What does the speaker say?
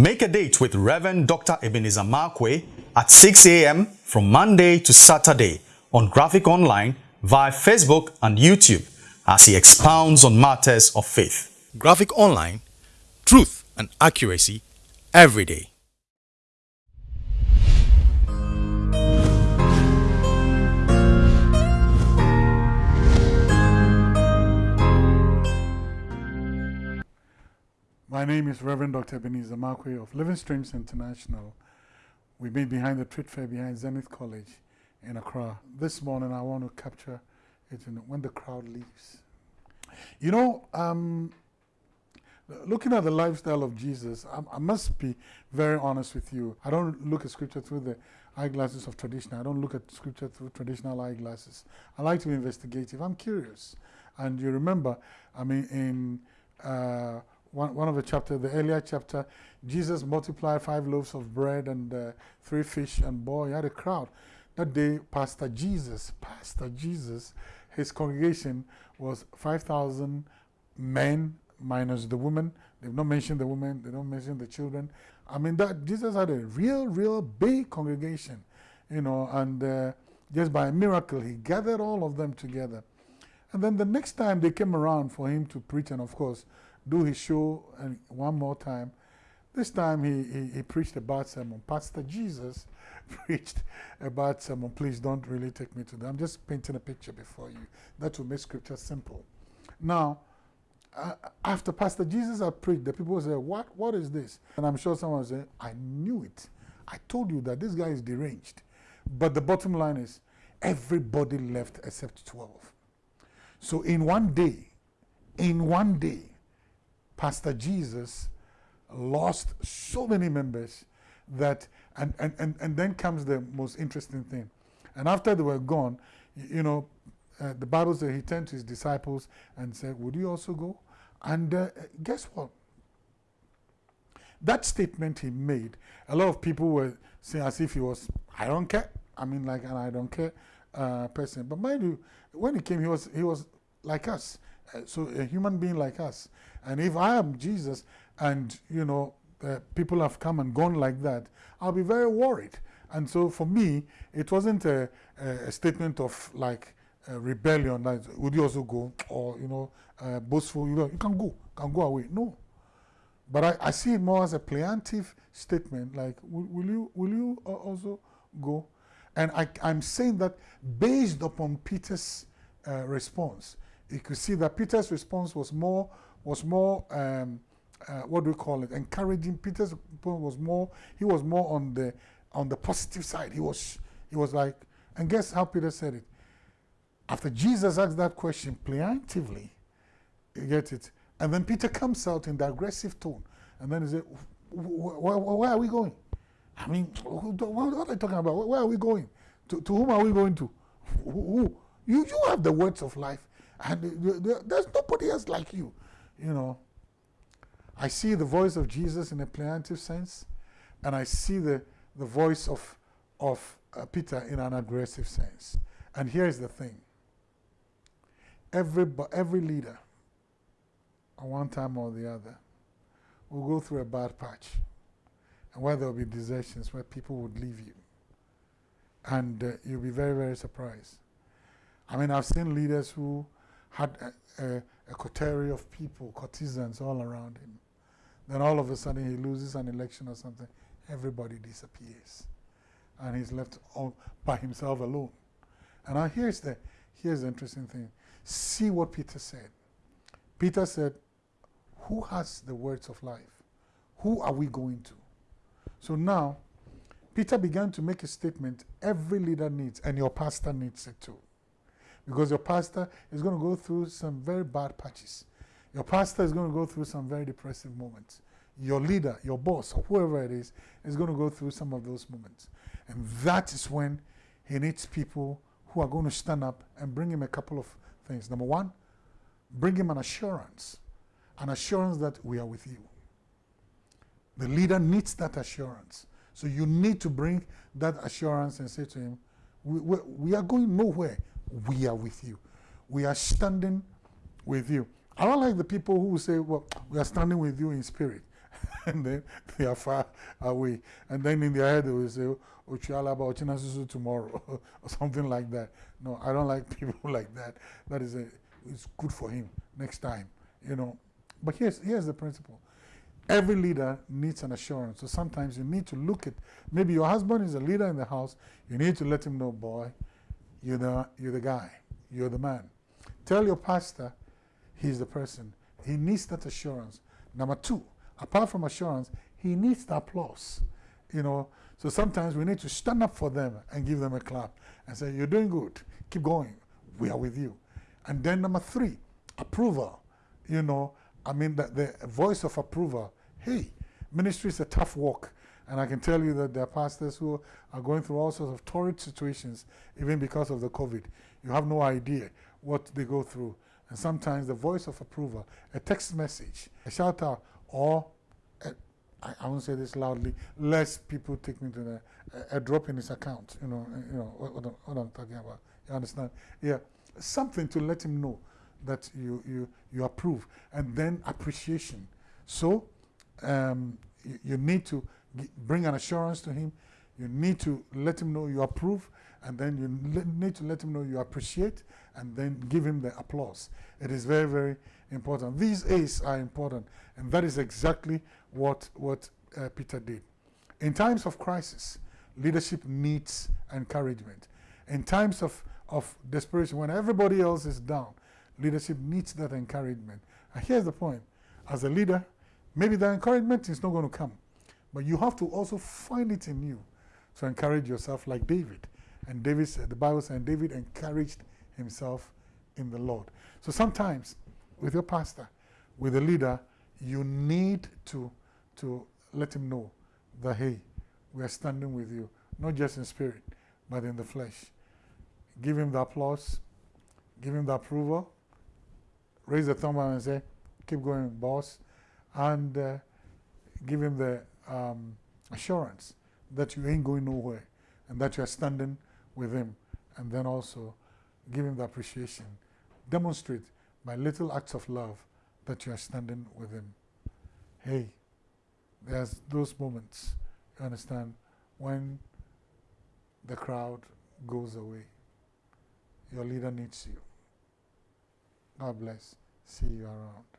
Make a date with Reverend Dr. Ebenezer Markwei at 6 a.m. from Monday to Saturday on Graphic Online via Facebook and YouTube as he expounds on matters of faith. Graphic Online, truth and accuracy every day. My name is Reverend Dr. Ebenezer Markwei of Living Streams International. We meet behind the trade fair behind Zenith College in Accra. This morning I want to capture it when the crowd leaves. You know, um, looking at the lifestyle of Jesus, I, I, must be very honest with you. I don't look at scripture through the eyeglasses of tradition. I don't look at scripture through traditional eyeglasses. I like to be investigative. I'm curious. And you remember, I mean, in uh, one, one of the chapter, the earlier chapter, Jesus multiplied five loaves of bread and uh, three fish, and boy, he had a crowd. That day, Pastor Jesus, Pastor Jesus, his congregation was 5,000 men minus the women. They've not mentioned the women, they don't mention the children. I mean, that Jesus had a real, real big congregation, you know, and uh, just by a miracle, he gathered all of them together. And then the next time they came around for him to preach, and of course, do his show and one more time. This time he, he, he preached a bad sermon. Pastor Jesus preached a bad sermon. Please don't really take me to that. I'm just painting a picture before you. That will make scripture simple. Now, uh, after Pastor Jesus had preached, the people say, what, what is this? And I'm sure someone say, I knew it. I told you that this guy is deranged. But the bottom line is, everybody left except 12. So in one day, in one day, Pastor Jesus lost so many members that, and, and, and, and then comes the most interesting thing. And after they were gone, you know, uh, the Bible says he turned to his disciples and said, Would you also go? And uh, guess what? That statement he made, a lot of people were saying as if he was, I don't care. I mean, like an I don't care uh, person. But mind you, when he came, he was, he was like us. Uh, so a human being like us. And if I am Jesus and, you know, uh, people have come and gone like that, I'll be very worried. And so for me, it wasn't a, a statement of like rebellion, like, would you also go? Or, you know, uh, boastful, you know, you can go, can go away. No. But I, I see it more as a plaintive statement, like, will, will you, will you also go? And I, I'm saying that based upon Peter's uh, response, you could see that Peter's response was more was more um, uh, what do we call it? Encouraging. Peter's was more he was more on the on the positive side. He was he was like and guess how Peter said it? After Jesus asked that question plaintively you get it? And then Peter comes out in the aggressive tone. And then he said where are we going? I mean what are you talking about? Where are we going? To, to whom are we going to? Who, you you have the words of life and there's nobody else like you you know, I see the voice of Jesus in a plaintive sense, and I see the, the voice of, of uh, Peter in an aggressive sense. And here's the thing every, every leader, at one time or the other, will go through a bad patch, and where there will be desertions, where people would leave you. And uh, you'll be very, very surprised. I mean, I've seen leaders who had a, a, a coterie of people, courtesans all around him. Then all of a sudden he loses an election or something, everybody disappears. And he's left all by himself alone. And now here's the, here's the interesting thing. See what Peter said. Peter said, who has the words of life? Who are we going to? So now, Peter began to make a statement every leader needs, and your pastor needs it too. Because your pastor is going to go through some very bad patches. Your pastor is going to go through some very depressive moments. Your leader, your boss, or whoever it is, is going to go through some of those moments. And that is when he needs people who are going to stand up and bring him a couple of things. Number one, bring him an assurance, an assurance that we are with you. The leader needs that assurance. So you need to bring that assurance and say to him, we, we, we are going nowhere we are with you. We are standing with you. I don't like the people who say, well, we are standing with you in spirit. and then they are far away. And then in their head they will say, oh, Ochala about Chinasusu tomorrow, or something like that. No, I don't like people like that. That is a, it's good for him next time, you know. But here's, here's the principle. Every leader needs an assurance. So sometimes you need to look at, maybe your husband is a leader in the house, you need to let him know, boy, you're the, you're the guy, you're the man. Tell your pastor he's the person. He needs that assurance. Number two, apart from assurance, he needs the applause. You know, so sometimes we need to stand up for them and give them a clap and say, You're doing good. Keep going. We are with you. And then number three, approval. You know, I mean, the, the voice of approval. Hey, ministry is a tough work. And I can tell you that there are pastors who are going through all sorts of torrid situations, even because of the COVID. You have no idea what they go through. And sometimes the voice of approval, a text message, a shout out, or a, I, I won't say this loudly, less people take me to the, a, a drop in his account. You know, you know what, what, what I'm talking about. You understand? Yeah, something to let him know that you you you approve, and then appreciation. So um, you, you, need to bring an assurance to him. You need to let him know you approve, and then you need to let him know you appreciate, and then give him the applause. It is very, very important. These A's are important, and that is exactly what, what uh, Peter did. In times of crisis, leadership needs encouragement. In times of, of desperation, when everybody else is down, leadership needs that encouragement. And here's the point. As a leader, maybe the encouragement is not going to come, but you have to also find it in you to encourage yourself like David. And David said, the Bible said, David encouraged himself in the Lord. So sometimes with your pastor, with a leader, you need to, to let him know that, hey, we are standing with you, not just in spirit, but in the flesh. Give him the applause, give him the approval, raise the thumb and say, keep going, boss, and uh, give him the um, assurance that you ain't going nowhere and that you are standing with him. And then also give him the appreciation. Demonstrate by little acts of love that you are standing with him. Hey, there's those moments, you understand, when the crowd goes away. Your leader needs you. God bless. See you around.